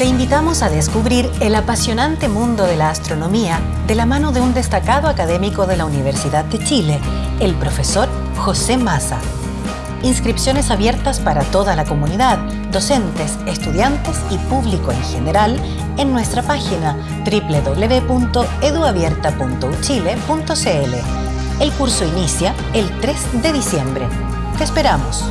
Te invitamos a descubrir el apasionante mundo de la astronomía de la mano de un destacado académico de la Universidad de Chile, el profesor José Maza. Inscripciones abiertas para toda la comunidad, docentes, estudiantes y público en general en nuestra página www.eduabierta.uchile.cl. El curso inicia el 3 de diciembre. Te esperamos.